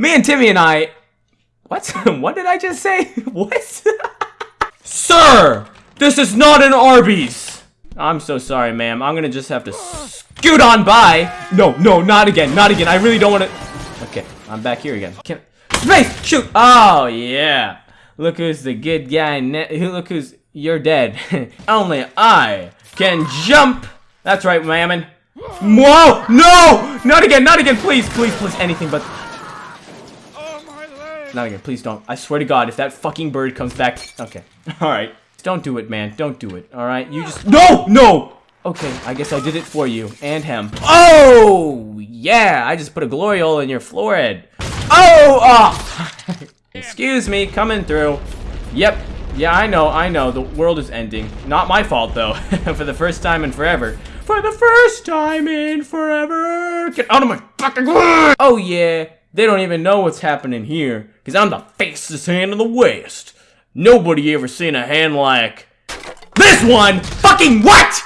Me and Timmy and I. What? what did I just say? what? Sir! This is not an Arby's! I'm so sorry, ma'am. I'm gonna just have to scoot on by. No, no, not again, not again. I really don't want to. Okay, I'm back here again. Can space shoot? Oh yeah. Look who's the good guy. Look who's you're dead. Only I can jump. That's right, mammon. Whoa! No! Not again! Not again! Please, please, please! Anything but. Not again. Please don't. I swear to God, if that fucking bird comes back. Okay. All right. Don't do it, man. Don't do it. All right. You just. No! No! Okay. I guess I did it for you and him. Oh yeah! I just put a glory hole in your forehead. Oh! Oh! Excuse me. Coming through. Yep. Yeah, I know, I know. The world is ending. Not my fault, though. For the first time in forever. For the first time in forever. Get out of my fucking! Oh, yeah. They don't even know what's happening here. Because I'm the fastest hand in the West. Nobody ever seen a hand like... This one! Fucking what?